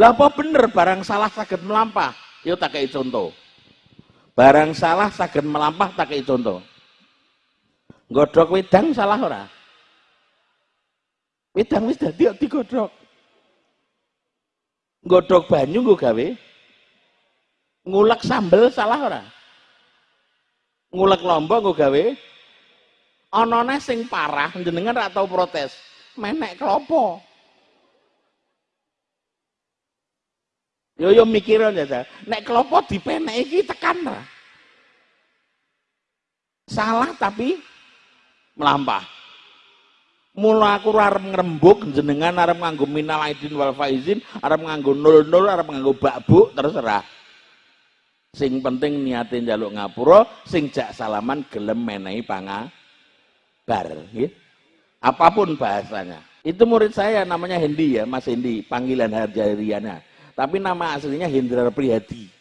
lah apa bener barang salah sakit melampah? Yuk tak kayak contoh. Barang salah sakit melampah tak kayak contoh. Godok wedang salah ora? Wedang wis dadi digodhog godok banyu nggo gawe. Ngulek sambel salah ora? Ngulek lombok nggo gawe. Anane sing parah jenengan ora tau protes. Menek klopo yo yo mikir aja nek klopo dipenek iki tekan ra salah tapi melampah. Mula aku arep ngrembug jenengan arep nganggo minal aidin wal faizin arep nganggo nol nol arep nganggo bakbuk terserah sing penting niatin jaluk ngapura sing jak salaman gelem menehi panga bar ya. apa pun bahasanya. Itu murid saya namanya Hendi ya Mas Hendi panggilan harjariana tapi nama aslinya Hendra Priyadi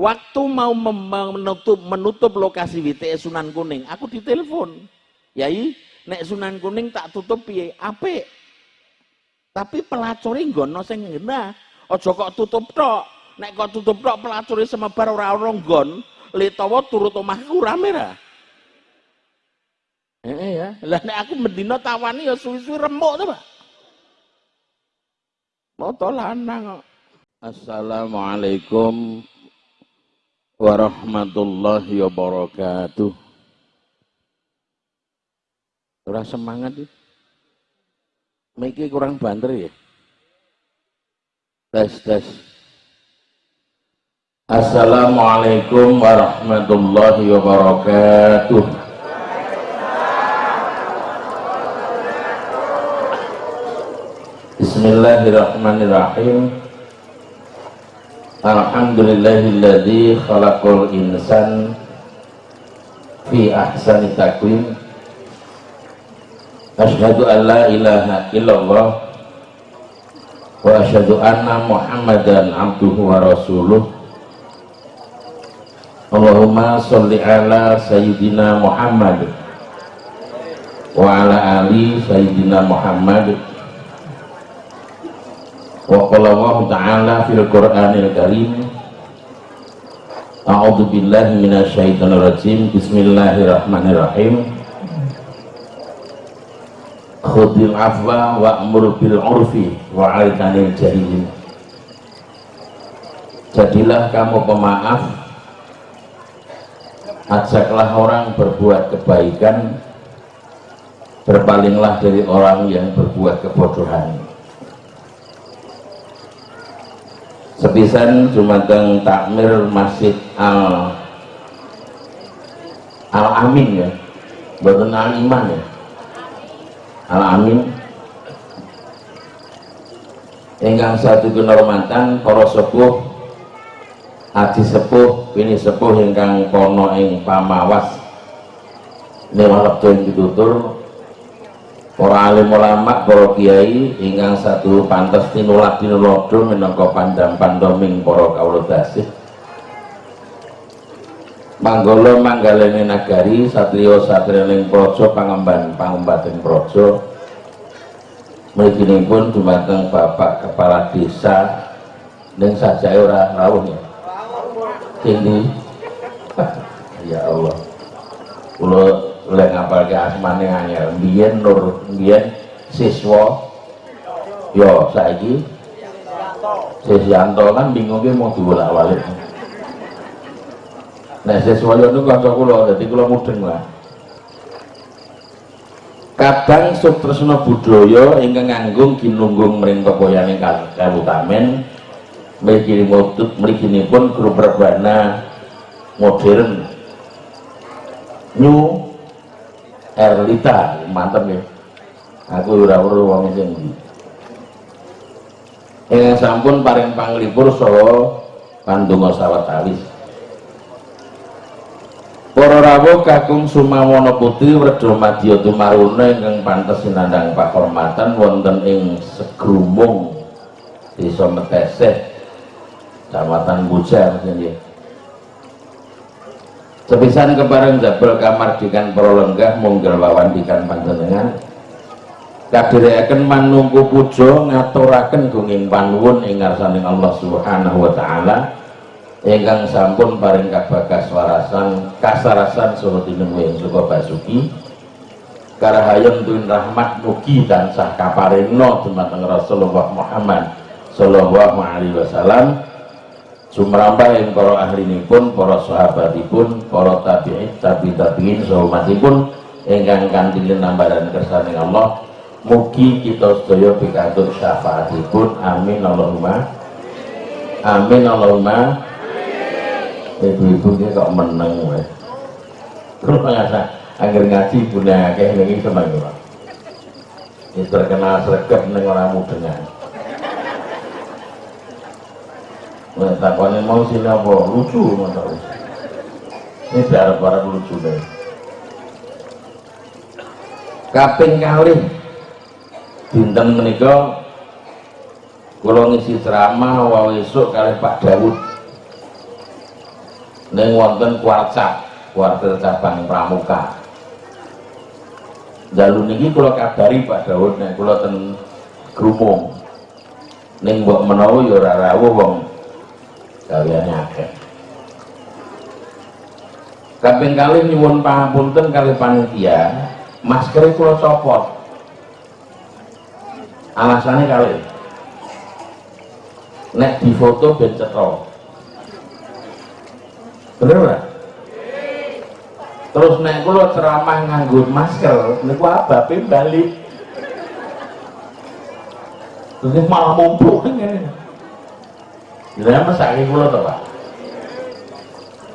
waktu mau menutup menutup lokasi WTS Sunan Kuning aku ditelepon. Yai nek Sunan Kuning tak tutup piye? Apik. Tapi pelacuri nggono sing ngena aja kok tutup tok. Nek kok tutup tok pelacuri semebar ora ono nggon litawa turut omahku rame ra. Eh ya. Lah nek aku mendina tawani ya suwi-suwi remuk to Pak moto lanang Assalamualaikum warahmatullahi wabarakatuh. Ora semangat ya. Miki kurang banter ya. Tes tes. Assalamualaikum warahmatullahi wabarakatuh. Bismillahirrahmanirrahim. Alhamdulillahilladzi khalaqal insan fi ahsani taqwim. Asyhadu an la ilaha illallah wa asyhadu anna Muhammadan abduhu wa rasuluh. Allahumma sholli ala sayyidina Muhammad wa ala ali sayyidina Muhammad wa Allah ta'ala fil Qur'anil Karim. A'udzu billahi minasyaitonir rajim. Bismillahirrahmanirrahim. Khudil afwa wa'mur bil urfi wa 'aikanil jahilin Jadilah kamu pemaaf. Ajaklah orang berbuat kebaikan. Berpalinglah dari orang yang berbuat kebodohan sepisan jumateng takmir masjid al al amin ya. Bukan al iman ya. Al amin ingkang satu kenormatan para sepuh aji sepuh ini sepuh ingkang kono ing pamawas. Ini yang ditutur para alim ulama para kiai ingkang satu pantas tinulak tinulodo minangka pandang pandoming para kawula dasih Manggala manggalene nagari satriya satriyaning praja pangemban pangembaten praja mriginipun dumateng Bapak Kepala Desa ning sajake ora rawuh ya. Ini ya Allah. Kula oleh ngapal ke asmane angel biyen nur biyen siswa. Yo saiki Sisyanto kan bingung mau dibolak balik nah siswa yo itu kanca kula dadi kula mudeng lah kadang Sutresna budaya ingkang nganggung kinunggung mring pepoyaning kabutamen mriki mriginipun grup rebana modern new Erlita mantep ya. Aku ora weruh wong sing. Eh sampun paring panglipur saha pandonga sawetawis Para rawuh kakung sumawana putri Werda Madya Tumaruna ingkang pantes sinandhang pakhormatan wonten ing Segrumung Desa Meteseh Kecamatan Bujar nggih sepisan kebareng jabal kamar dikan lenggah munggal wawan dikan panjenengan. Kadherekaken manungku puja ngaturaken gunging panuwun ing ngarsaning Allah Subhanahu wa taala. Ingkang sampun paring kabagas warasan kasarasan saha tinemuing suka basuki. Karahayam tuwin rahmat mugi tansah kaparinna dumateng Rasulullah Muhammad sallallahu alaihi wasallam sumrambah yang para ahlinipun para sahabatipun para tabi'in tabi tabi'in sahabatipun ingkang kantilin nambaran kersaning Allah mugi kita sedaya pikantuk syafaatipun. Amin Allahumma. Amin Allahumma. Ibu-ibu ini kok meneng weh. Kalau nggak agar ngaji kayak ini seneng ya ini terkenal sergap neng orang mudengan Nah, takwannya mau sini apa? Lucu, mantap. Ini biar para lucu deh. Kaping kali dinten menika kula ngisi ceramah esuk kali Pak Dawud neng wonten kuarcap kuartel cabang pramuka dalu niki kula kabari Pak Daud nek kula ten grumung ning mbok menawa ya ora gaweane akeh kaping kalih nyuwun pangapunten kali panitia masker kula copot alasannya kali. Nek difoto ben cetok bener ora? Terus nek kula ceramah nganggo masker niku ababe balik terus malah mumpuk ngene Jadi mesake kula to, Pak.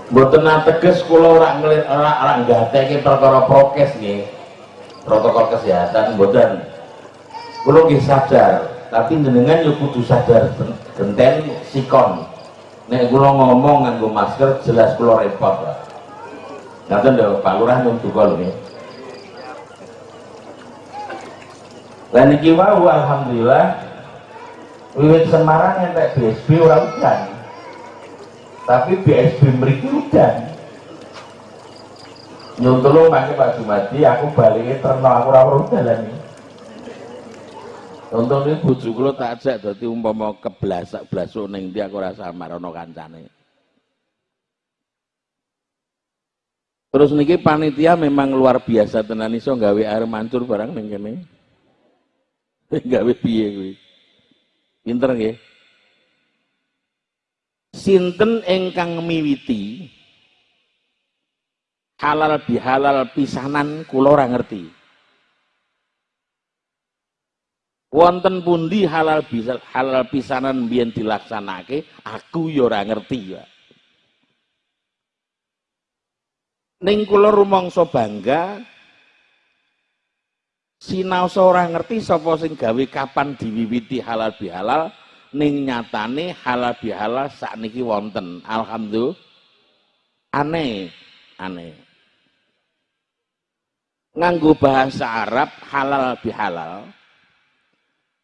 Mboten ateges kula ora ngelit ora ora nggateke perkara prokes nggih. Protokol kesehatan mboten. Kula nggih sadar, tapi jenengan yo kudu sadar genten sikon nek kula ngomong nganggo masker jelas kula repot Pak. Ngaten lho Pak Lurah nyuwun duka lho nggih. Lan iki wau alhamdulillah wiwit Semarang entek BSB ora udan. Tapi BSB mriki udan. Nyuwun tulung mangke Pak Jumadi aku balike terno aku ora dalan iki. Contoh ini bojo kula tak ajak dadi umpama keblasak blasuk ning ndi aku ora samar ana kancane. Terus niki panitia memang luar biasa tenan iso gawe air mancur barang ning kene. gawe piye kuwi. Pinter nggih. Sinten ingkang miwiti halal bihalal pisanan kula ora ngerti. wonten pundi halal bisa halal pisanan biyen dilaksanake aku ya ora ngerti ya ning kula rumangsa bangga sinaosa ora ngerti sapa sing gawe kapan diwiwiti halal bihalal ning nyatane halal bihalal sakniki wonten alhamdulillah aneh aneh nganggo bahasa Arab halal bihalal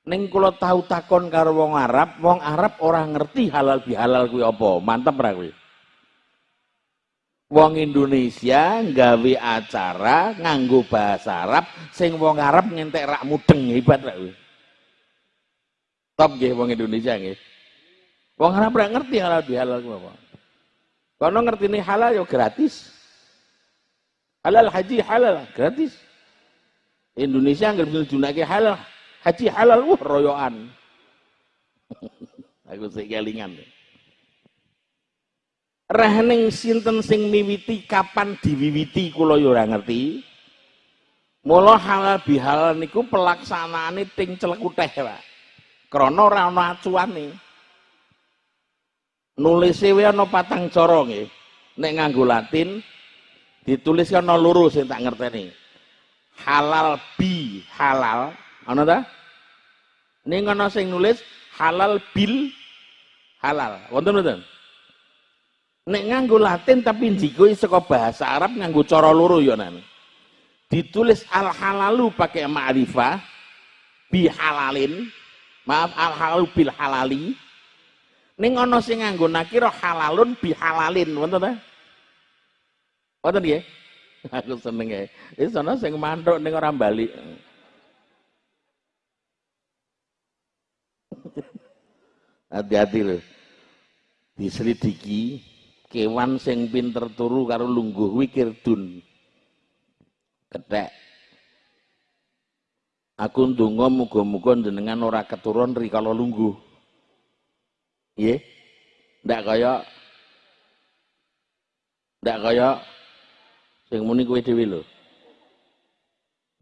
Neng kula tahu takon karo wong Arab, wong Arab orang ngerti halal bihalal kuwi apa. Mantep ra kuwi. Wong Indonesia nggawe acara nganggo bahasa Arab sing wong Arab ngentek rak mudeng hebat ra kuwi. Top nggih wong Indonesia nggih. Wong Arab ora ngerti halal bihalal kuwi apa. Kono ngertine halal yo gratis. Halal haji halal gratis. Indonesia nggak bisa junake halal haji halal wah royoan aku sik kelingan Rahning sinten sing miwiti kapan diwiwiti kula yo ora ngerti. Mula halal bihalal niku pelaksanaane ting celekuteh, Pak. Krana ora ana acuane. Nulise wae ana patang cara nggih. Nek nganggo Latin ditulis ana loro sing tak ngerteni. Halal bi halal Ana ta? Ning ana sing nulis halal bil halal. Wonten mboten? Nek nganggo Latin tapi dikoe seko bahasa Arab nganggo cara loro ya nan. Ditulis al halalu pakai ma'rifah bi halalin. Maaf al halalu bil halali. Ning ana sing nganggo nakira halalun bi halalin, wonten ta? Wonten nggih? Aku seneng ya. Ini sana sing mantuk ning ora bali. Hati-hati loh. Diselidiki kewan sing pinter turu karo lungguh wikir dun ketek. Aku ndonga muga-muga jenengan ora keturun rikala lungguh. Nggih? Ndak kaya ndak kaya sing muni kowe dhewe lho.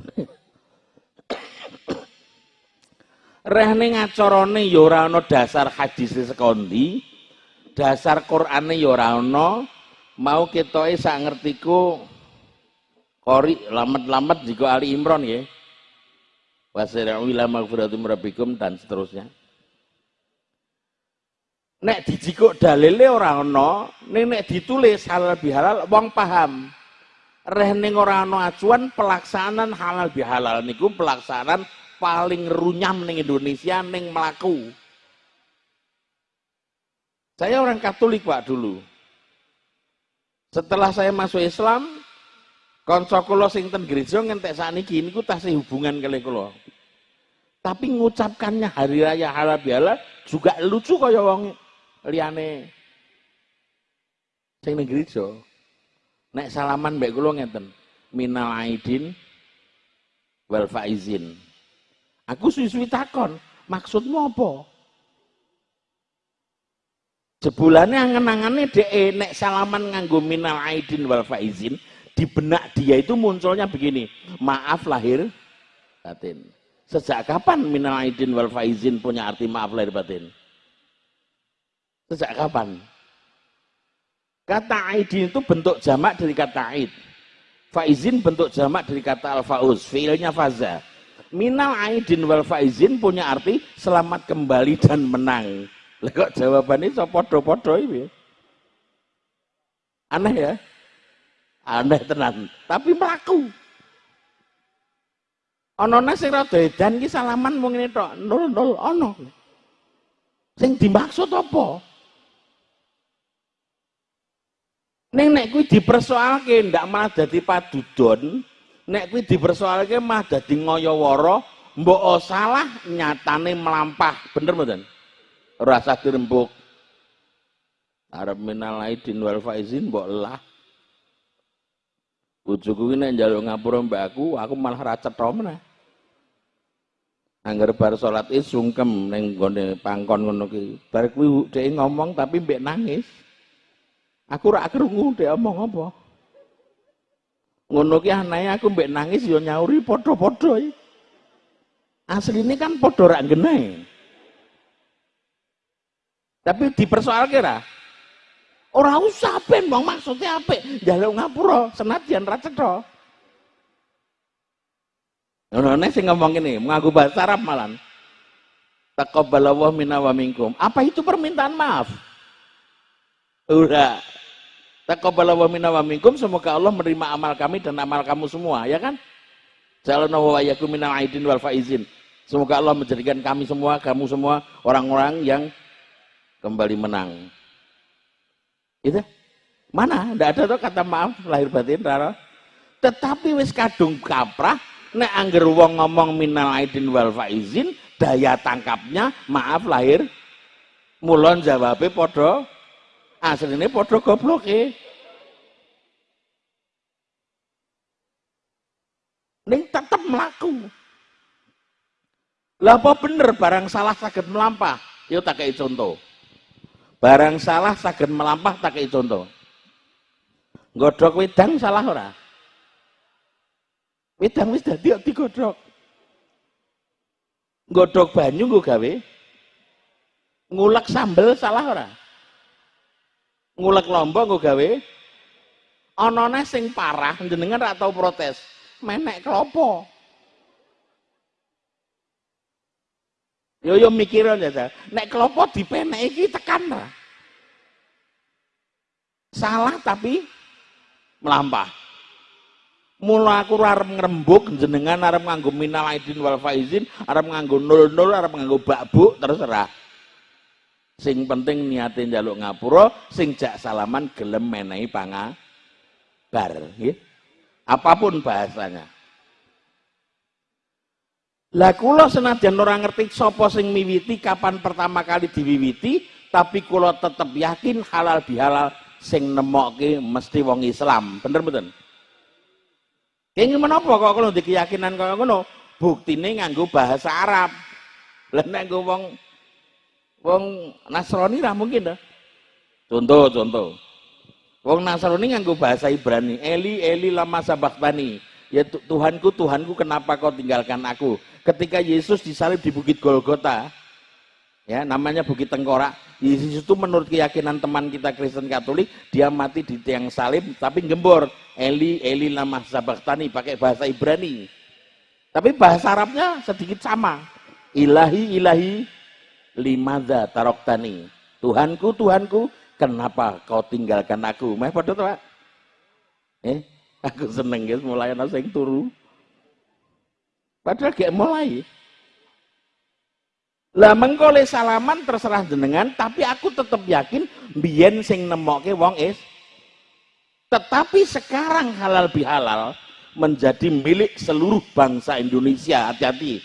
Reh ning ya dasar hadis sekondi dasar Qur'ane ya ora ana mau ketoke sak ngertiku kori lamet-lamet jika Ali Imron ya wasira'u ila magfiratum rabbikum dan seterusnya. Nek dijikuk dalile ora ana ning nek ditulis halal bihalal wong paham. Reh ning ora ana acuan pelaksanaan halal bihalal niku pelaksanaan paling runyam ning Indonesia ning melaku. Saya orang Katolik Pak dulu. Setelah saya masuk Islam, konco kula sing ten gereja ngentek sakniki niku tasih hubungan kali kula. Tapi ngucapkannya hari raya halal bihalal juga lucu kaya wong liyane sing ning gereja. Nek salaman mbek kula ngeten, minal aidin wal faizin. Aku suwi-suwi takon, maksudmu apa? Jebulane angen-angene dhek nek salaman nganggo minal aidin wal faizin, di benak dia itu munculnya begini, maaf lahir batin. Sejak kapan minal aidin wal faizin punya arti maaf lahir batin? Sejak kapan? Kata aidin itu bentuk jamak dari kata aid. Faizin bentuk jamak dari kata al-fauz, fiilnya faza minal aidin wal faizin punya arti selamat kembali dan menang. Lah kok jawabannya so podo-podo ini? Aneh ya? Aneh tenan, tapi melaku. Ono sing rada edan ki salaman mung ngene tok, nol nol ono. Sing dimaksud apa? Ning nek kuwi dipersoalke ndak malah dadi padudon, nek kuwi dipersoalke mah dadi ngoyo-woro mbok salah nyatane melampah bener mboten rasa dirembuk. Arep minal aidin wal faizin mbok lah bojoku kuwi nek njaluk ngapura mbak aku aku malah ra cetha meneh. Angger bar salat is sungkem ning gone pangkon ngono ki. Bar kuwi dhek ngomong tapi mbek nangis. Aku ora krungu dhek omong apa? Ngono ki anae aku mbek nangis yo nyauri padha-padha. Asline kan padha rak genah tapi dipersoalke ra ora usah ben maksudnya apik. Njaluk ngapura senajan ra cetha nek sing ngomong ini mengaku bahasa Arab malan. Taqabbalallahu minna wa minkum. Apa itu permintaan maaf? Udah Taqabbala wa minna wa minkum, semoga Allah menerima amal kami dan amal kamu semua, ya kan? Jalana wa aidin wal faizin. Semoga Allah menjadikan kami semua, kamu semua orang-orang yang kembali menang. Itu mana? Tidak ada tuh kata maaf lahir batin, rara. Tetapi wis kadung kaprah, nek angger wong ngomong minal aidin wal faizin, daya tangkapnya maaf lahir mulon jawabnya podo aslinya podo goblok eh. Ning tetap melaku. Lah apa bener barang salah sakit melampah? Yo tak kayak contoh. Barang salah sakit melampah tak kayak contoh. Godok wedang salah ora? Wedang wis dadi digodhog. Godok banyu nggo gawe. Ngulek sambel salah ora? ngulek lombok gue gawe onone sing parah jenengan rak tau protes menek kelopo yo yo mikir aja nek kelopo dipenek iki tekan lah salah tapi melampah mula aku arep ngrembug jenengan arep nganggo minal aidin wal faizin arep nganggo nol nol arep nganggo bakbuk terserah Sing penting niatin jaluk ngapura, sing jak salaman gelem menehi bar, nggih. Apa pun bahasanya. Lah kula senajan ora ngerti sapa sing miwiti kapan pertama kali diwiwiti, tapi kula tetep yakin halal bihalal sing nemokke mesti wong Islam. Bener mboten? Kenging menapa kok kula ndek keyakinan kaya ngono? Buktine nganggo bahasa Arab. Lah nek nggo wong wong Nasrani ra mungkin dah. Contoh, contoh. Wong Nasrani nganggo bahasa Ibrani. Eli, Eli lama sabaktani. Ya Tuhanku, Tuhanku kenapa kau tinggalkan aku? Ketika Yesus disalib di Bukit Golgota, ya namanya Bukit Tengkorak, Yesus itu menurut keyakinan teman kita Kristen Katolik, dia mati di tiang salib tapi gembor. Eli, Eli lama sabaktani pakai bahasa Ibrani. Tapi bahasa Arabnya sedikit sama. Ilahi, ilahi, limada taroktani. Tuhanku, Tuhanku, kenapa kau tinggalkan aku? Pada Pak? Eh, aku seneng ya mulai ana sing turu. Padahal gak mulai. Lah mengkole salaman terserah jenengan, tapi aku tetap yakin biyen sing nemoke wong is. Tetapi sekarang halal bihalal menjadi milik seluruh bangsa Indonesia. Hati-hati.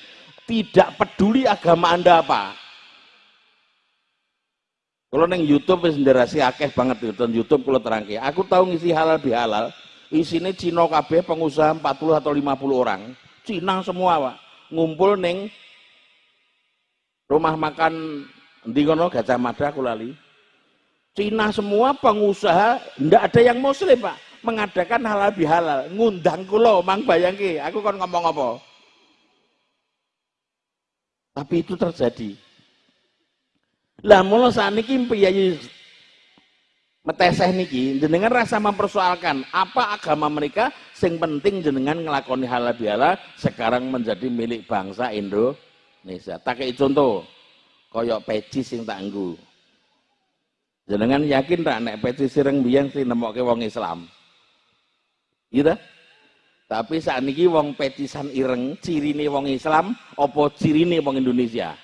Tidak peduli agama Anda apa. Kalau neng YouTube wis nderasi akeh banget nonton YouTube kalau terangke. Aku tahu ngisi halal bihalal, isine Cina kabeh pengusaha 40 atau 50 orang Cina semua pak. Ngumpul neng rumah makan di kono Gajah Mada aku lali. Cina semua pengusaha ndak ada yang muslim pak. Mengadakan halal bihalal. Ngundang kulo mang bayangke aku kan ngomong apa? Tapi itu terjadi. Lah mula saat ini piyayi meteseh niki jenengan rasa mempersoalkan apa agama mereka sing penting jenengan ngelakoni halal bihalal sekarang menjadi milik bangsa Indonesia. Tak kayak contoh koyok peci sing tak anggu jenengan yakin tak nek peci sireng biang sing nemokke wong Islam? Gitu tapi saat niki wong pecisan ireng cirine wong Islam opo cirine wong Indonesia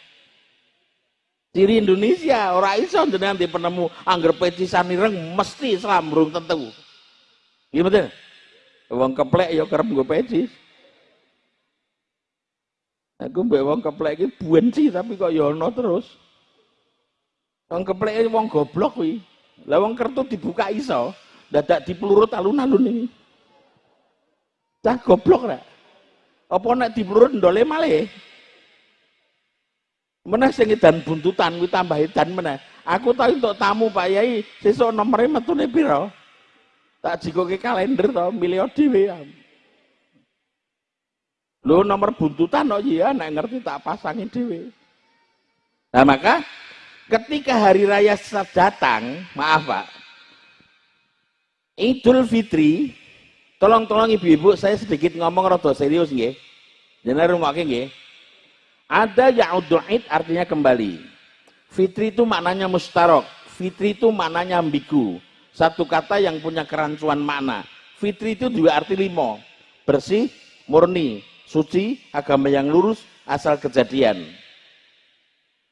Ciri Indonesia, orang iso jenengan di penemu angger pecisan ireng mesti Islam burung tentu. Gimana? Wong keplek ya kerem gue pecis. Aku mbek wong keplek iki buenci tapi kok ya ono terus. Wong keplek wong goblok kuwi. Lah wong kertu dibuka iso, dadak dipelurut alun-alun ini. Cah goblok rek. Apa nek dipelurut ndole malih? Meneh sing dan buntutan kuwi tambah edan meneh. Aku tahu untuk tamu Pak Yai, sesuk nomere metune pira? Tak jikoke kalender to, milih dhewe. Lho nomor buntutan kok iya nek ngerti tak pasangin dhewe. Nah maka ketika hari raya datang, maaf Pak, Idul Fitri, tolong-tolong ibu-ibu saya sedikit ngomong rada serius nggih. Jenengan rumakake nggih. Ada ya'udu'id artinya kembali. Fitri itu maknanya mustarok. Fitri itu maknanya ambigu. Satu kata yang punya kerancuan makna. Fitri itu juga arti limo. Bersih, murni, suci, agama yang lurus, asal kejadian.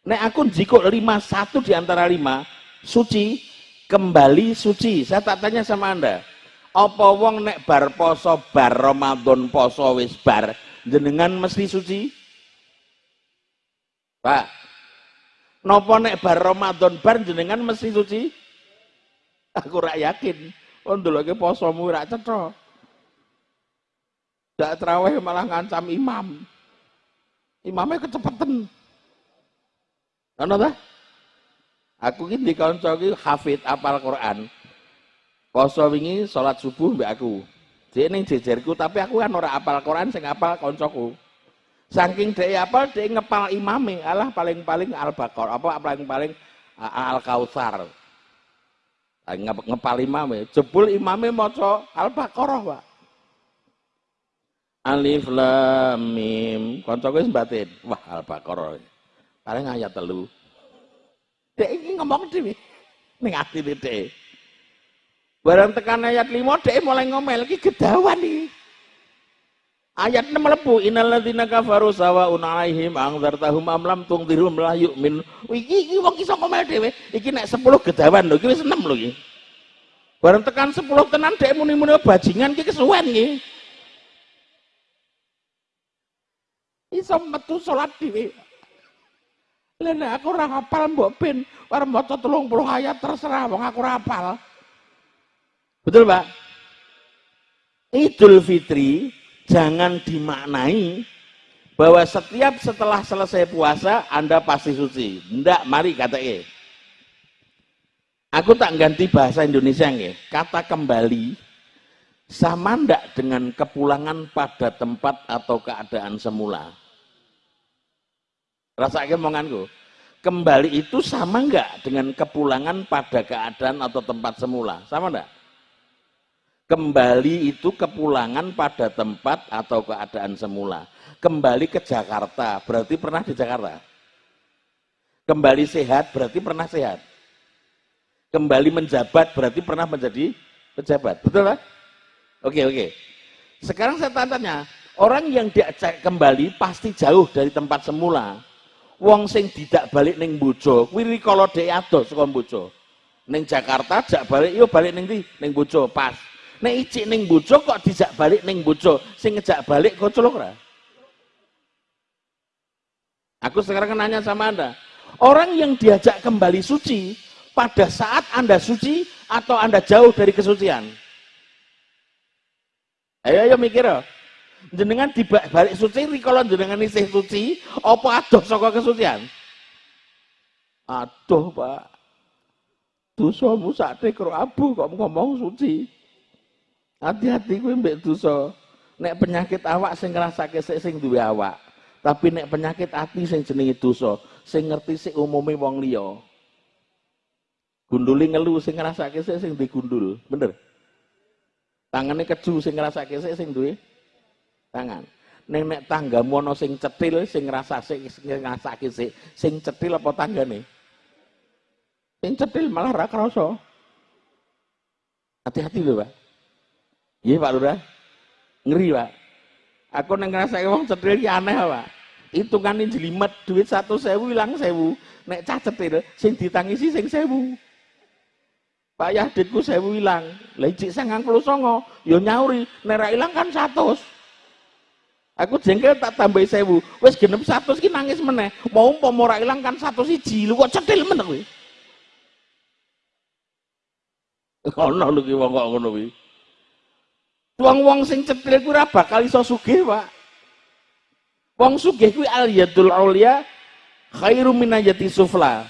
Nek aku jiko lima satu di antara lima, suci, kembali suci. Saya tak tanya sama anda, apa wong nek bar poso bar Ramadan poso wis bar jenengan mesti suci? Pak. Nopo nek bar Ramadan bar jenengan mesti suci? Aku rak yakin. Oh ndeloke posomu rak cetha. Dak traweh malah ngancam imam. Imamnya kecepatan. Ngono ta? Aku ki dikonco ki hafid apal Quran. Poso wingi salat subuh mbek aku. Dia ning jejerku tapi aku kan ora apal Quran sing apal koncoku. Saking dia apa dia ngepal imame, Allah paling-paling Al-Baqarah, apa paling-paling Al-Kautsar. Ngepal imame, jebul imame maca Al-Baqarah, Pak. Alif lam mim. Kancaku wis batin. Wah, Al-Baqarah. Paling ayat telu. Dek iki ngomong dhewe. Ning atine. Barang tekan ayat 5 dek mulai ngomel iki gedawan iki. Ayat 6 melebu innalladzina kafaru sawaun alaihim angzartahum am lam tungdirhum la yu'min. Iki iki wong iso ngomel dhewe. Iki nek 10 gedawan lho, iki wis 6 lho iki. Bareng tekan 10 tenan dhek muni-muni bajingan iki kesuwen iki. Iso metu salat dhewe. Lah aku ora hafal mbok ben arep maca 30 ayat terserah wong aku ora hafal. Betul, Pak? Idul Fitri jangan dimaknai bahwa setiap setelah selesai puasa Anda pasti suci. Ndak, mari kata E. Aku tak ganti bahasa Indonesia nggih. Kata kembali sama ndak dengan kepulangan pada tempat atau keadaan semula? Rasa omonganku. Kembali itu sama nggak dengan kepulangan pada keadaan atau tempat semula? Sama enggak? Kembali itu kepulangan pada tempat atau keadaan semula kembali ke Jakarta, berarti pernah di Jakarta. Kembali sehat, berarti pernah sehat. Kembali menjabat, berarti pernah menjadi pejabat. Betul kan? Oke, oke. Sekarang saya tanya, orang yang diajak kembali pasti jauh dari tempat semula. Wong sing tidak balik neng bojo, kuwi kalau dhek adoh saka bojo. Ning Jakarta jak balik yo balik ning ndi? Ning bojo, pas. Nek icik ning bojo kok dijak balik ning bojo, sing ngejak balik kok colok ora? Aku sekarang nanya sama Anda. Orang yang diajak kembali suci pada saat Anda suci atau Anda jauh dari kesucian? Ayo ayo mikir ya. Jenengan di balik suci kalau jenengan isih suci apa adoh saka kesucian? Aduh, Pak. Dosamu sakte karo abu kok ngomong suci. Hati-hati kuwi mbek dosa. Nek penyakit awak sing ngrasake sing duwe awak. Tapi nek penyakit hati sing jenenge dosa, sing ngerti sik umume wong liya. Gunduli ngelu sing ngrasake sik sing digundul, bener? Tangane keju sing ngrasake sik sing duwe tangan. Ning nek tanggamu ana sing cetil sing ngrasa sik sing ngrasake sik, sing cetil apa tanggane? Sing cetil malah ra krasa. Hati-hati lho, Pak. Iya, Pak Lurah. Ngeri, Pak. Aku neng ngerasa wong cetil ki aneh Pak. Hitungane jelimet duit satu sewu hilang sewu. Nek cah cetil sing ditangisi sing sewu. Pak Yahditku sewu hilang. Lah ijik sangang songo. Yo ya nyauri. Nek hilang kan satu. Aku jengkel tak tambah sewu. Wes genep satu ki nangis meneh. Mau umpama ora ilang kan satu siji. Lu kok cetil meneh kowe. Ono lho ki wong kok ngono kuwi. Wong-wong sing cetil kuwi ora bakal iso sugih, Pak. Wong sugih kuwi al yadul aulia khairu minajati sufla.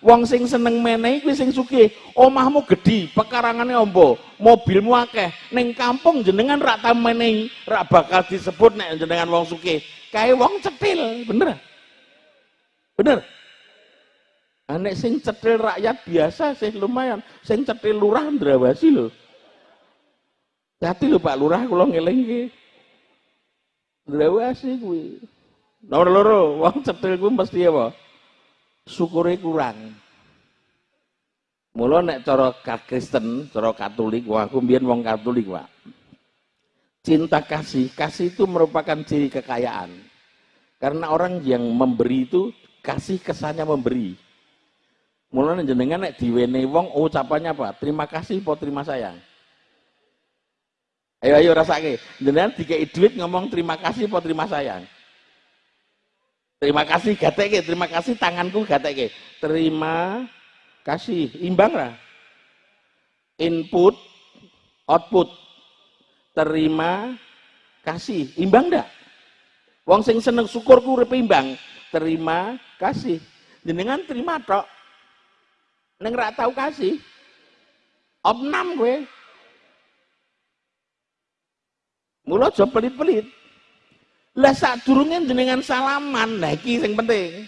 Wong sing seneng menehi kuwi sing sugih. Omahmu gedhi, pekarangane ombo, mobilmu akeh. Ning kampung jenengan rak tau menehi, rak bakal disebut nek jenengan wong sugih. Kae wong cetil, bener? Bener? Anek sing cetil rakyat biasa sih lumayan, sing cetil lurah ndrawasi lho. Hati lho Pak Lurah kula ngelingke. Ndrawasi kuwi. Nomor loro, wong cetil kuwi mesti apa? Syukure kurang. Mula nek cara Kristen, cara Katolik, wah aku mbiyen wong Katolik, Pak. Cinta kasih, kasih itu merupakan ciri kekayaan. Karena orang yang memberi itu kasih kesannya memberi. Mulane jenengan nek diwenehi wong ucapannya apa? Terima kasih po terima sayang. Ayo ayo rasake. Jenengan dikai duit ngomong terima kasih apa terima sayang? Terima kasih gateke, terima kasih tanganku gateke. Terima kasih, imbang lah. Input, output. Terima kasih, imbang ndak? Wong sing seneng syukurku urip imbang. Terima kasih. Jenengan terima tok. Neng ra tau kasih. Opnam gue. Mula aja pelit-pelit. Lah sadurunge jenengan salaman, nah iki sing penting.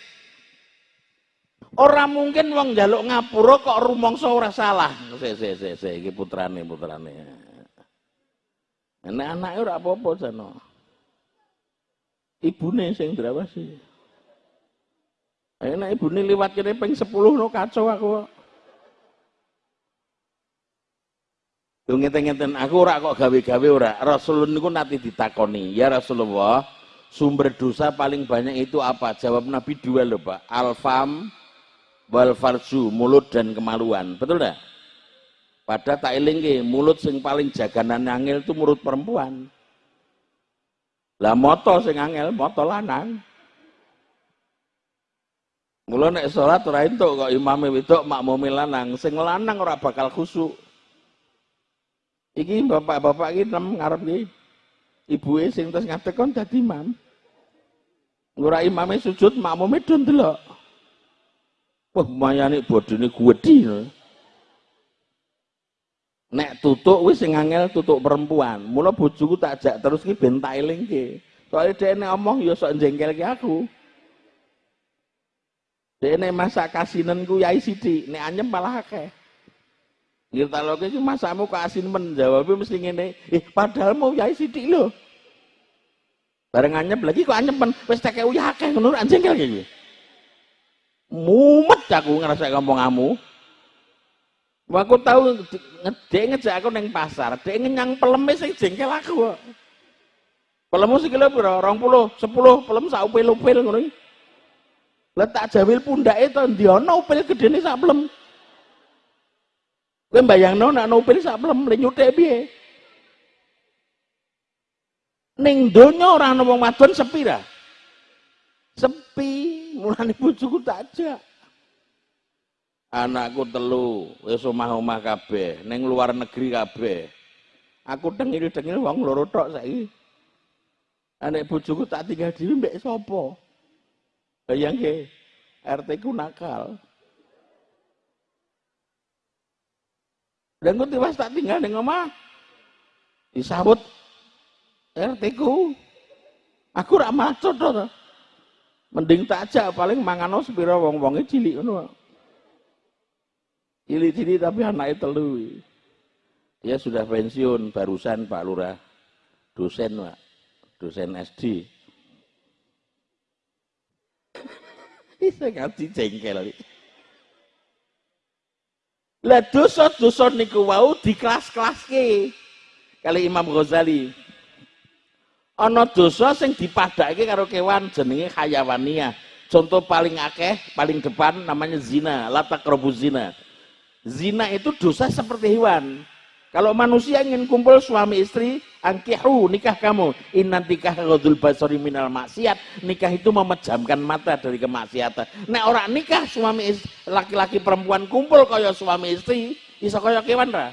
Ora mungkin wong njaluk ngapura kok rumangsa ora salah. Sik sik sik sik iki putrane putrane. Nek anake ora apa-apa jane. Ibune sing drawasi. Nek ibune liwat kene ping 10 no kacau aku. Yo ngeten-ngeten aku ora kok gawe-gawe ora. Rasulullah niku nanti ditakoni, "Ya Rasulullah, sumber dosa paling banyak itu apa?" Jawab Nabi dua loh, Pak. Alfam wal farju, mulut dan kemaluan. Betul enggak? Pada tak ke mulut sing paling jaganan angel itu mulut perempuan. Lah moto sing angel, moto lanang. Mula nek salat ora entuk kok imame wedok makmume lanang, sing lanang ora bakal khusuk. Iki bapak-bapak iki nem ngarep iki. Ibuke sing terus ngadeg kon dadi imam. Ora imame sujud makmume do ndelok. Wah, mayane bodine gedhi. Nek tutuk wis sing angel tutuk perempuan. Mula bojoku tak jak terus ki ben tak elingke. Soale dhek omong ya sok jengkelke aku. Dhek nek masak kasinen ku yai sithik, nek anyem malah akeh. Kita lho ki masakmu kok asin men jawabnya mesti ngene. Eh padahal mau yai sithik lho. Bareng anyep lagi kok anyep men wis teke uyah akeh ngono jengkel iki. Mumet aku ngerasa ngomong kamu. Aku tahu ngedek ngejak aku neng pasar, dek ngenyang peleme sing jengkel aku kok. Pelemu sikile pira? 20, 10, pelem sak upil-upil ngono iki. Lah tak jawil pundake to ndi ana upil gedene sak pelem. Kowe mbayangno nek ana upil sak pelem le nyuthik piye? Ning donya ora ana wong wadon sepi ra. Sepi, mulane bojoku tak ajak. Anakku telu wis omah-omah kabeh ning luar negeri kabeh. Aku tengil-tengil wong loro tok saiki. Anek bojoku tak tinggal dhewe mbek sapa? Bayangke RT ku nakal dan ku tiwas tak tinggal ning omah disambut RT ku aku ora maco to mending tak ajak paling mangano sepira wong-wonge cilik ngono Cilik-cilik tapi anaknya telu. Dia sudah pensiun barusan Pak Lurah. Dosen Pak. Dosen SD. Bisa ngaji jengkel. Lah dosa-dosa niku wau di kelas-kelas ke. Kali Imam Ghazali. Ana dosa sing dipadake karo kewan jenenge hayawaniyah. Contoh paling akeh, paling depan namanya zina, latak zina Zina itu dosa seperti hewan. Kalau manusia ingin kumpul suami istri, angkihu nikah kamu. Inna nikah ghadul basari minal maksiat. Nikah itu memejamkan mata dari kemaksiatan. Nek orang nikah suami laki-laki perempuan kumpul kaya suami istri, iso kaya kewan ra.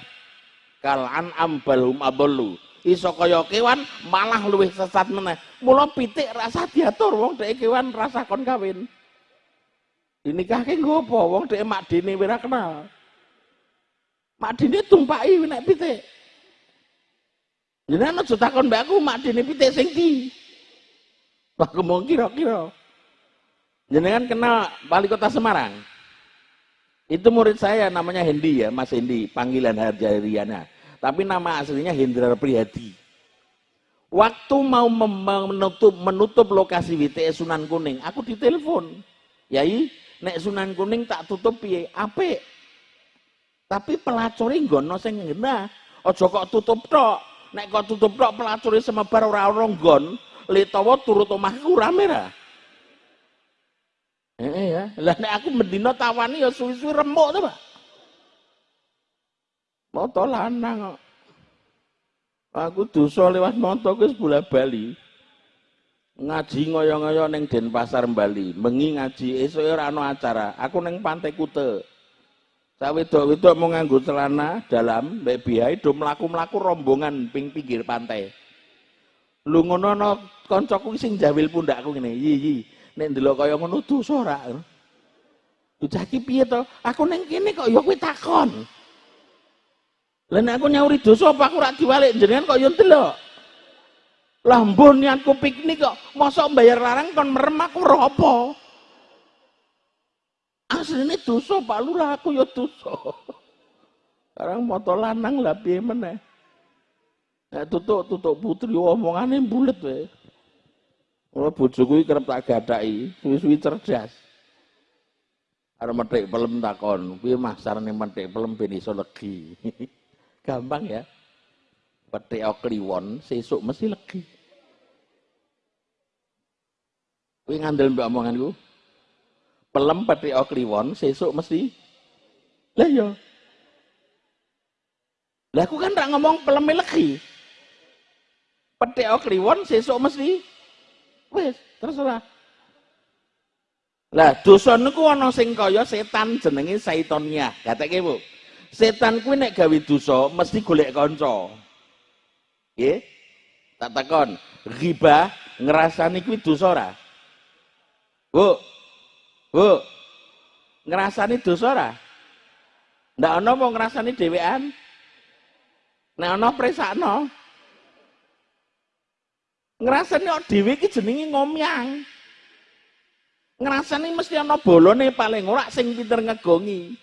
Kalan ambalhum abolu. Iso kaya kewan malah luwih sesat meneh. Mula pitik rasa diatur wong dhek kewan rasa kon kawin. Dinikahke nggo apa? Wong dhek mak dene ora kenal. Mak dini tumpaki nek pitik. Jenengan aja takon mbak aku mak dini pitik sing ndi. Aku mau kira-kira. Jenengan kenal wali kota Semarang? Itu murid saya namanya Hendi ya, Mas Hendi, panggilan Harjariana. Tapi nama aslinya Hendra Priyadi. Waktu mau menutup menutup lokasi WTS Sunan Kuning, aku ditelepon. Yai, nek Sunan Kuning tak tutup piye? Apik. Tapi pelacure nggono sing ngena. Aja kok tutup tok. Nek kok tutup tok pelacure semebar ora ono nggon, litawa turut omahku rame ra. Eh ya, lah nek aku mendina tawani ya suwi-suwi remuk to, Pak. Moto lanang kok. Aku dosa lewat moto wis bola bali. Ngaji ngoyo-ngoyo ning Denpasar Bali, mengi ngaji esuk ora ana acara. Aku ning Pantai Kute. Sak wedok-wedok mau nganggo celana dalam mbek bihai do mlaku-mlaku rombongan ping pinggir pantai. Lu ngono ana kancaku sing jawil pundakku ngene. Yi yi, nek ndelok kaya ngono dosa ora. Bocah iki piye? Aku ning kene kok ya kowe takon. Lah nek aku nyauri dosa apa aku ora diwalik jenengan kok ya ndelok. Lah mbon niatku piknik kok mosok bayar larang kon merem aku roh apa? Aslinya dosa Pak Lurah aku ya dosa. Sekarang moto lanang lah piye meneh. Nek tutuk tutuk putri omongane bulet wae. Ora bojoku iki kerep tak gadaki, suwi-suwi cerdas. Arep metik pelem takon, piye Mas carane metik pelem ben iso legi. Gampang ya. Petik kliwon sesuk mesti legi. Kuwi ngandel mbak omonganku pelem peti kliwon sesuk mesti. Lah ya lah aku kan tak ngomong pelem lagi petik kliwon sesuk mesti. Wis terserah lah dosa niku ana sing kaya setan jenenge saitonia. Kateke Bu. Setan kuwi nek gawe dosa mesti golek kanca. Nggih? Tak takon. Ghibah ngrasani kuwi dosa ora? Bu Bu ngrasani dosa ora? Ndak ana mau ngrasani dhewean? Nek ana presakno ngrasani kok dhewe iki jenenge ngomyang. Ngrasani mesti ana bolone paling ora sing pinter ngegongi.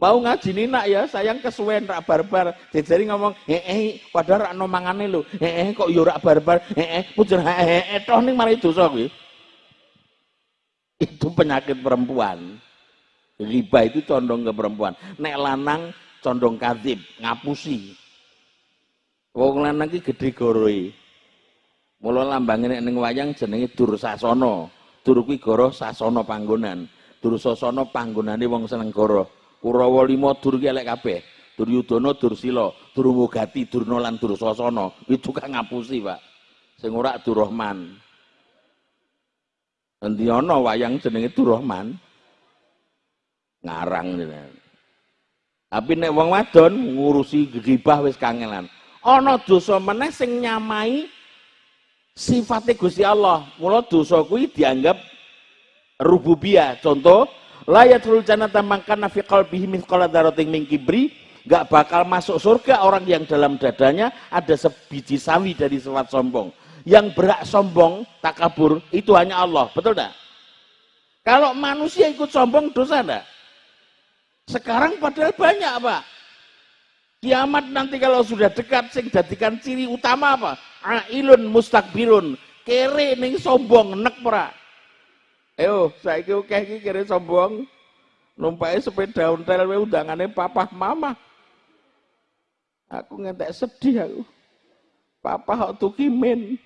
Mau ngaji nak ya sayang kesuwen rak barbar. Jejari ngomong eh eh padahal rak nomangane lho. Eh eh kok yo rak barbar? Eh eh pujer eh eh toh ning mari dosa kuwi itu penyakit perempuan riba itu condong ke perempuan nek lanang condong kadib ngapusi wong lanang iki gedhe goroe mula lambange nek ning wayang jenenge Dursasana Dur kuwi goro sasana panggonan. Dur sasana panggonane wong seneng goro. Kurawa lima dur ki elek kabeh. Duryudana, Dursila, Durmugati, Durna lan Dursasana. Kuwi tukang ngapusi, Pak. Sing ora Durrahman. Endi ana wayang jenenge Durrahman? Ngarang jenenge. Tapi nek wong wadon ngurusi ghibah wis kangelan. Ana dosa meneh sing nyamai sifatnya Gusti Allah. Mula dosa kuwi dianggap rububiyah. Contoh, layatul jannata mangkana fi qalbihi mithqala dzarratin min kibri, enggak bakal masuk surga orang yang dalam dadanya ada sebiji sawi dari sifat sombong. Yang berak sombong, takabur, itu hanya Allah. Betul enggak? Kalau manusia ikut sombong, dosa enggak? Sekarang padahal banyak, Pak. Kiamat nanti kalau sudah dekat, sing jadikan ciri utama apa? ailun mustakbirun kere ning sombong nek ora ayo saiki akeh iki kere sombong numpake sepeda ontel wae undangane papa mama aku ngentek sedih aku papa kok tukimin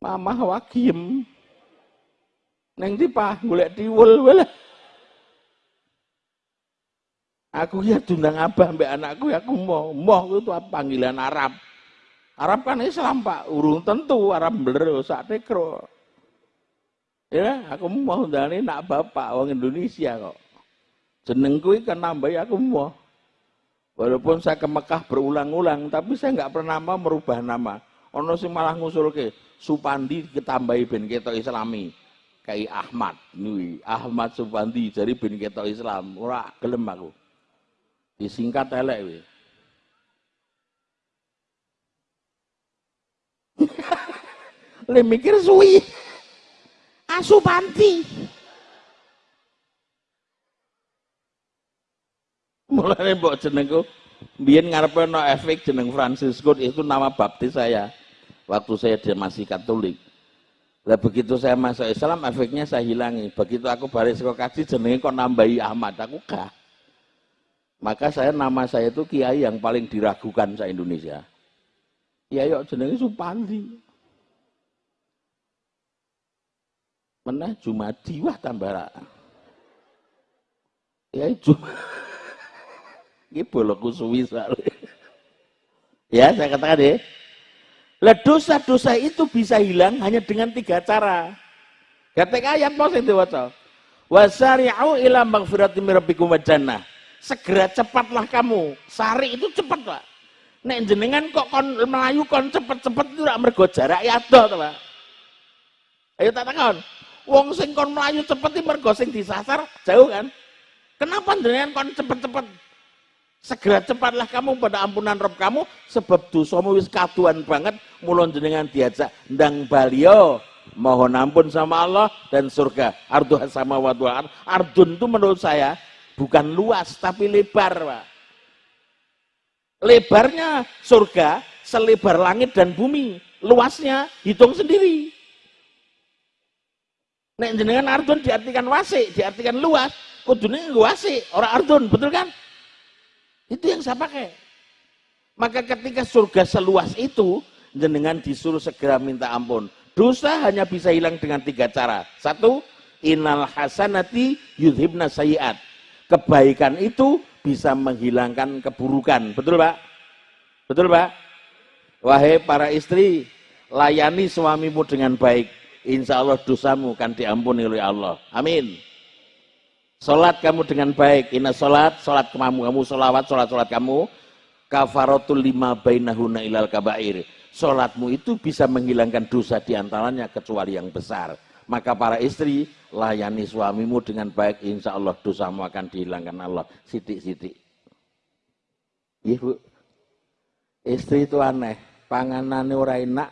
mama wagiem neng di pak golek diwul wae Aku ya tundang abah mbak anakku ya aku mau mau itu panggilan Arab. Arab kan Islam pak, urung tentu Arab bener sak tekro. Ya, aku mau dari nak bapak orang Indonesia kok. Jenengku kan nambah ya aku mau. Walaupun saya ke Mekah berulang-ulang, tapi saya nggak pernah mau merubah nama. Ono sing malah ngusul ke Supandi ketambahi ben ketok Islami. Kayak Ahmad, nih Ahmad Supandi jadi ben ketok Islam. Ora gelem aku disingkat elek we. Le mikir suwi. Asu panti. Mulane mbok jenengku biyen ngarepe no efek jeneng Francisco itu nama baptis saya waktu saya masih Katolik. Lah begitu saya masuk Islam efeknya saya hilangi. Begitu aku baris kok kaji jenenge kok nambahi Ahmad aku gak. Maka saya nama saya itu kiai yang paling diragukan sa Indonesia. Kiai kok jenenge Supandi. Meneh Jumadi wah tambah Kiai cuma Ini bolokku suwi Ya, saya katakan ya. Lah dosa-dosa itu bisa hilang hanya dengan tiga cara. Ketika ayat sing diwaca. Wasari'u ila magfirati min rabbikum wa jannah segera cepatlah kamu. Sari itu cepat, Pak. Nek jenengan kok kon melayu kon cepet-cepet itu rak mergo jarak ya to, Pak. Ayo tak takon. Wong sing kon melayu cepet iki mergo sing disasar jauh kan? Kenapa jenengan kon cepet-cepet? Segera cepatlah kamu pada ampunan Rob kamu sebab dosamu wis kaduan banget. Mulon jenengan diajak ndang balio. Mohon ampun sama Allah dan surga. Ardu sama wadwa ardun itu menurut saya bukan luas tapi lebar Pak. lebarnya surga selebar langit dan bumi. Luasnya hitung sendiri. Nek jenengan ardun diartikan wasi, diartikan luas, kudunya wasi, orang ardun, betul kan? Itu yang saya pakai. Maka ketika surga seluas itu, jenengan disuruh segera minta ampun. Dosa hanya bisa hilang dengan tiga cara. Satu, inal hasanati yudhibna sayiat kebaikan itu bisa menghilangkan keburukan. Betul Pak? Betul Pak? Wahai para istri, layani suamimu dengan baik. Insya Allah dosamu akan diampuni oleh Allah. Amin. Sholat kamu dengan baik. Inna sholat, sholat kamu, kamu sholawat, sholat, sholat kamu. Kafaratul lima bainahuna ilal kabair. Sholatmu itu bisa menghilangkan dosa di antaranya kecuali yang besar. Maka para istri, layani suamimu dengan baik. Insya Allah dosamu akan dihilangkan Allah. Sidik-sidik. Iya bu. Istri itu aneh. Panganannya orang enak,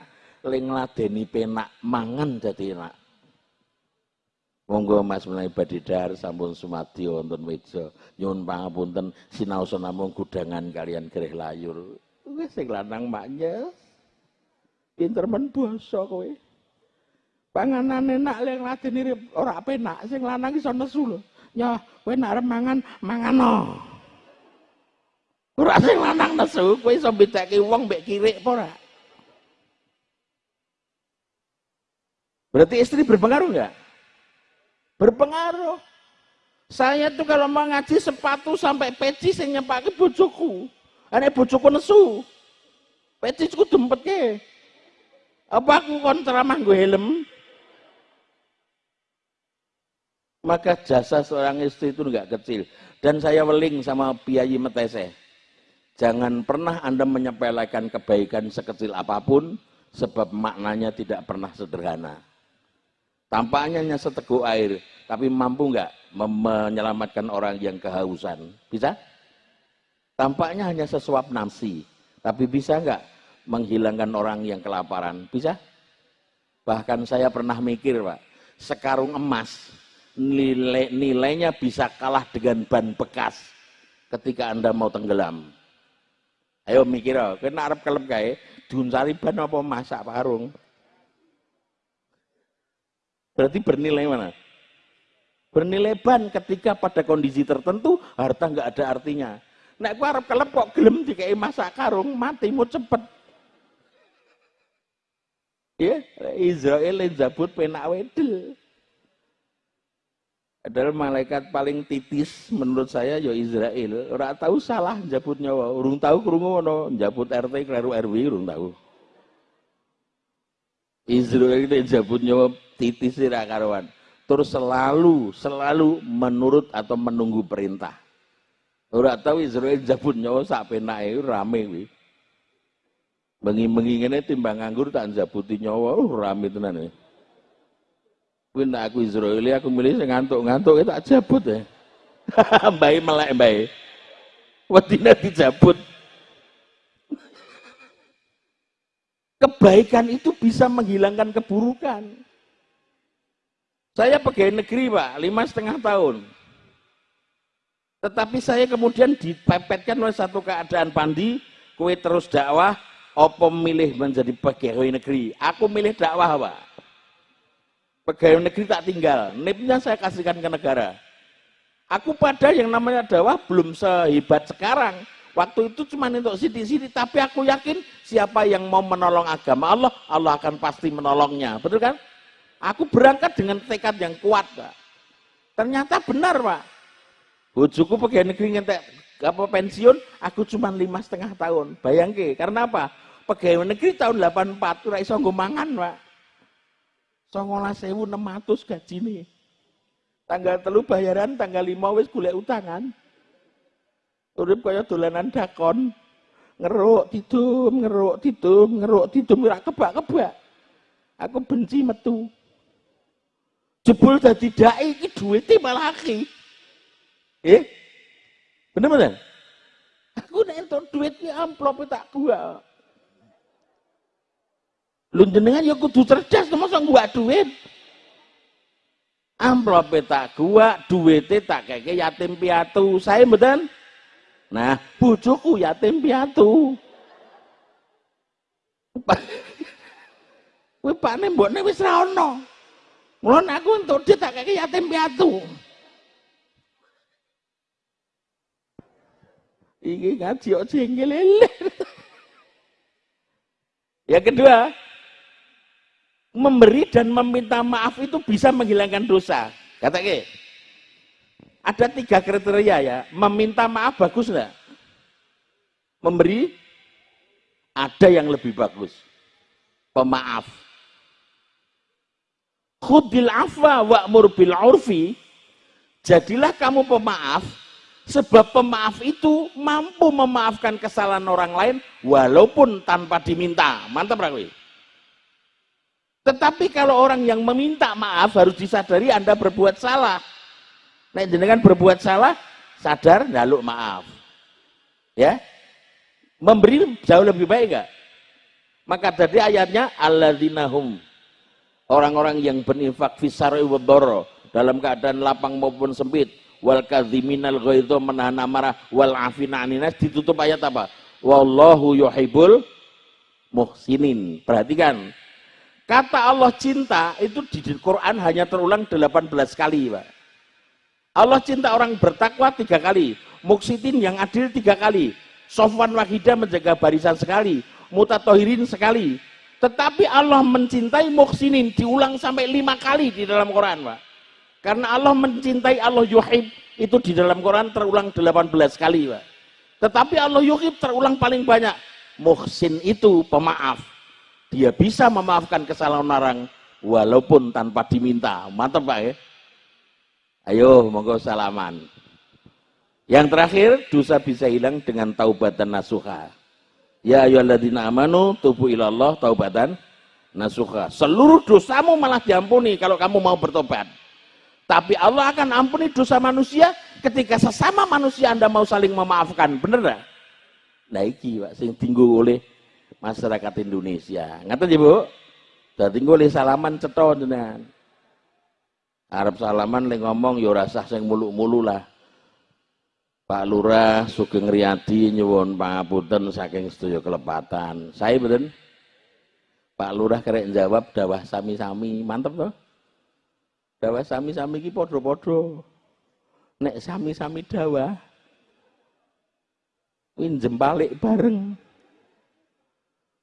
ling ladeni penak mangan jadi enak. Monggo Mas Mulai Badidar sampun sumati wonten meja nyuwun pangapunten sinaosa namung gudangan kalian gereh layur. Wis sing lanang maknya pinter men basa kowe. Panganan enak ling ladeni ora penak sing lanang iso nesu lho. Ya kowe nek arep mangan mangano. Ora sing lanang nesu kowe iso bedake wong mbek kirik apa ora? Berarti istri berpengaruh nggak? Berpengaruh. Saya tuh kalau mau ngaji sepatu sampai peci saya nyepake bojoku. Ane bojoku nesu. Peci ku dempetke. Apa aku kontra gue helm? Maka jasa seorang istri itu enggak kecil. Dan saya weling sama Piyayi Metese. Jangan pernah Anda menyepelekan kebaikan sekecil apa pun, sebab maknanya tidak pernah sederhana. Tampaknya hanya seteguk air, tapi mampu nggak menyelamatkan orang yang kehausan? Bisa? Tampaknya hanya sesuap nasi, tapi bisa nggak menghilangkan orang yang kelaparan? Bisa? Bahkan saya pernah mikir, Pak, sekarung emas nilai, nilainya bisa kalah dengan ban bekas ketika Anda mau tenggelam. Ayo mikir, oh, kena Arab kelep kae, diuncari ban apa masak parung? Berarti bernilai mana? Bernilai ban ketika pada kondisi tertentu harta nggak ada artinya. Nek aku harap kelep kok gelem dikai masak karung, matimu cepet. Ya, Israel zabut penak wedel. Adalah malaikat paling titis menurut saya ya Israel. Ora tahu salah jabut nyawa, urung tahu krungu ono jabut RT kleru RW urung tahu. Israel itu jabut nyawa titis tidak karuan. Terus selalu, selalu menurut atau menunggu perintah. Ora tahu Israel jabut nyawa sak penake rame kuwi. Bengi-bengi ngene timbang nganggur tak jabuti nyawa, oh rame tenan kuwi. Kuwi nek aku Israel aku milih sing ngantuk-ngantuk tak jabut ya. Mbae melek mbae. Wedine dijabut. Kebaikan itu bisa menghilangkan keburukan. Saya pegawai negeri pak, lima setengah tahun. Tetapi saya kemudian dipepetkan oleh satu keadaan pandi, kue terus dakwah, opo milih menjadi pegawai negeri. Aku milih dakwah pak. Pegawai negeri tak tinggal, nipnya saya kasihkan ke negara. Aku pada yang namanya dakwah belum sehebat sekarang. Waktu itu cuma untuk sidi-sidi, tapi aku yakin siapa yang mau menolong agama Allah, Allah akan pasti menolongnya. Betul kan? Aku berangkat dengan tekad yang kuat, Pak. Ternyata benar, Pak. Bojoku pegawai negeri ngentek apa pensiun, aku cuma lima setengah tahun. Bayangke, karena apa? Pegawai negeri tahun 84 ora iso mangan, Pak. 19.600 gaji nih. Tanggal telu bayaran, tanggal lima wis golek utangan. Urip kaya dolanan dakon. Ngeruk tidum, ngeruk tidum, ngeruk tidum ora kebak-kebak. Aku benci metu. Jebul dadi dai iki duwite malah akeh. Eh? Bener bener? Aku nek entuk duit ki amplop tak gua. Lu jenengan ya kudu cerdas masa gua duit. Amplop tak gua, duwite tak keke yatim piatu. Saya mboten. Nah, bojoku yatim piatu. Kuwi pakne mbokne wis ra. Mulon aku untuk dia tak kayak yatim piatu. Iki ngaji kok Yang kedua, memberi dan meminta maaf itu bisa menghilangkan dosa. Kata ke, ada tiga kriteria ya. Meminta maaf bagus enggak? Memberi, Ada yang lebih bagus. Pemaaf. Khudil afwa wa'mur bil urfi. Jadilah kamu pemaaf Sebab pemaaf itu mampu memaafkan kesalahan orang lain walaupun tanpa diminta. Mantap Rakwi. Tetapi kalau orang yang meminta maaf harus disadari Anda berbuat salah. Nah, jenengan berbuat salah, sadar lalu maaf. Ya. Memberi jauh lebih baik enggak? Maka tadi ayatnya alladzina orang-orang yang berinfak fisari wa dalam keadaan lapang maupun sempit wal kadhiminal ghaidha menahan amarah wal afina aninas ditutup ayat apa? Wallahu yuhibbul muhsinin. Perhatikan kata Allah cinta itu di Quran hanya terulang 18 kali Pak. Allah cinta orang bertakwa tiga kali muksitin yang adil tiga kali sofwan wahidah menjaga barisan sekali mutatohirin sekali tetapi Allah mencintai muhsinin diulang sampai lima kali di dalam Quran Pak karena Allah mencintai Allah yuhib itu di dalam Quran terulang 18 kali, Pak. Tetapi Allah yuhib terulang paling banyak. Muhsin itu pemaaf. Dia bisa memaafkan kesalahan orang walaupun tanpa diminta. Mantap, Pak ya. Ayo, monggo salaman. Yang terakhir, dosa bisa hilang dengan taubatan nasuha. Ya ayyuhalladzina amanu tubu ilallah taubatan nasuha. Seluruh dosamu malah diampuni kalau kamu mau bertobat. Tapi Allah akan ampuni dosa manusia ketika sesama manusia Anda mau saling memaafkan. Bener gak? Nah iki Pak sing tinggu oleh masyarakat Indonesia. Ngaten ya Bu? Dadi oleh salaman cetha jenengan. Arab salaman le ngomong ya rasah sing mulu-mulu lah. Pak Lurah Sugeng Riyadi nyuwun pangapunten saking sedaya kelepatan. Saya betul. Pak Lurah kerek jawab dawah sami-sami. Mantep toh? dawa sami-sami ki padha-padha nek sami-sami dawa kuwi jembalik bareng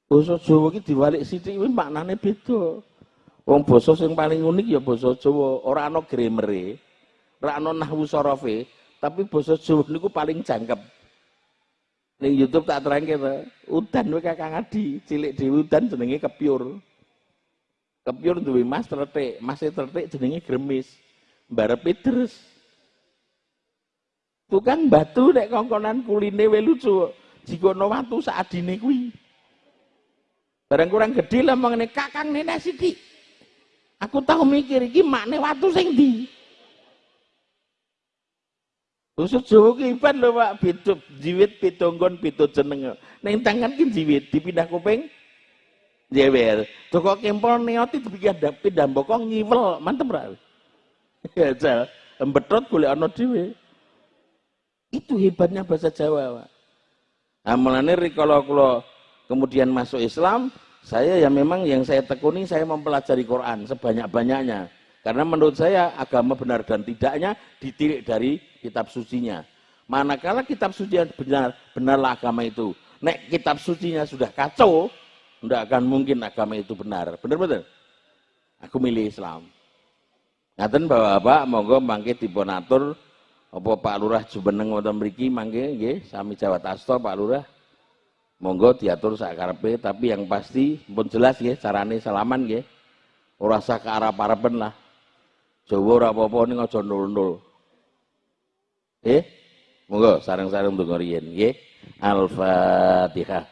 basa Jawa ki diwalik sithik kuwi maknane beda wong basa sing paling unik ya basa Jawa ora ana gramere ora ana nahwu sorofe tapi basa Jawa niku paling jangkep ning YouTube tak terangke to udan kowe Kakang Adi cilik dhewe udan jenenge kepyur Kepyur duwe mas tertik, mas tertik jenenge gremis. Barepe terus. Tukang batu nek kongkonan kuline we lucu. Jikono watu saadine kuwi. Barang kurang gede lah mengenai kakang nenek sithik. Aku tahu mikir iki makne watu sing ndi. Usut Jawa ki iban lho Pak, biduk jiwit pitonggon pitut jeneng. Ning tangan ki jiwit dipindah kuping jewer. Toko kempol neoti dipikir pindah bokong ngiwel, mantep ra. Ya jal, embetot boleh ana dhewe. Itu hebatnya bahasa Jawa, Pak. Nah, mulane kalau kula kemudian masuk Islam, saya ya memang yang saya tekuni saya mempelajari Quran sebanyak-banyaknya. Karena menurut saya agama benar dan tidaknya ditilik dari kitab sucinya. Manakala kitab suci benar, benarlah agama itu. Nek kitab sucinya sudah kacau, tidak akan mungkin agama itu benar. Benar-benar. Aku milih Islam. Ngaten bahwa apa, monggo mangke diponatur apa Pak Lurah jubeneng wonten mriki mangke nggih sami Jawa Tasto Pak Lurah. Monggo diatur sakarepe tapi yang pasti pun jelas nggih carane salaman. Ora usah ke arep-arepen lah. Jawa ora apa-apa ning aja nul-nul. Eh, monggo sareng-sareng ndonga riyen nggih. Al-Fatihah.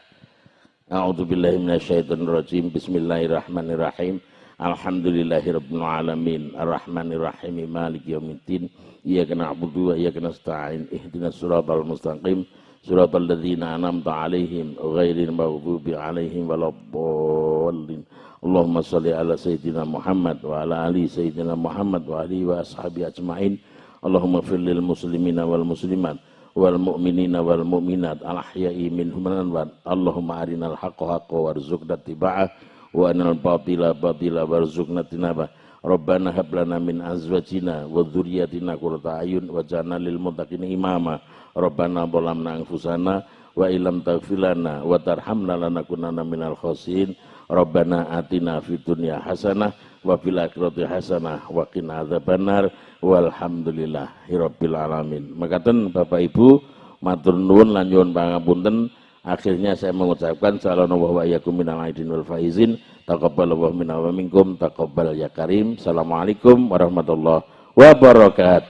A'udzu billahi minasyaitonir rajim. Bismillahirrahmanirrahim. Alhamdulillahirabbil alamin. Arrahmanir rahim. Maliki yaumiddin. Iyyaka na'budu wa iyyaka nasta'in. Ihdinas siratal mustaqim. Siratal ladzina an'amta 'alaihim ghairil maghdubi 'alaihim waladdallin. Allahumma shalli ala sayyidina Muhammad wa ala ali sayyidina Muhammad wa alihi wa ashabi ajmain. Allahumma fir muslimina wal muslimat wal mu'minina wal mu'minat al ahya'i minhum wa Allahumma arinal haqqa haqqa warzuqna tiba'ah wa anal batila batila warzuqna tinabah Rabbana hab min azwajina wa dzurriyyatina qurrata ayun waj'alna lil muttaqina imama. Rabbana dhalamna anfusana wa illam taghfir wa tarhamna lanakunanna minal khasirin Rabbana atina fid dunya hasanah wa fil akhirati hasanah wa qina adzabannar walhamdulillahirabbil alamin. Makaten Bapak Ibu matur nuwun lan nyuwun pangapunten Akhirnya saya mengucapkan sallallahu wa iyyakum minal aidin wal faizin. Taqabbalallahu minna wa minkum taqabbal ya karim. Assalamualaikum warahmatullahi wabarakatuh.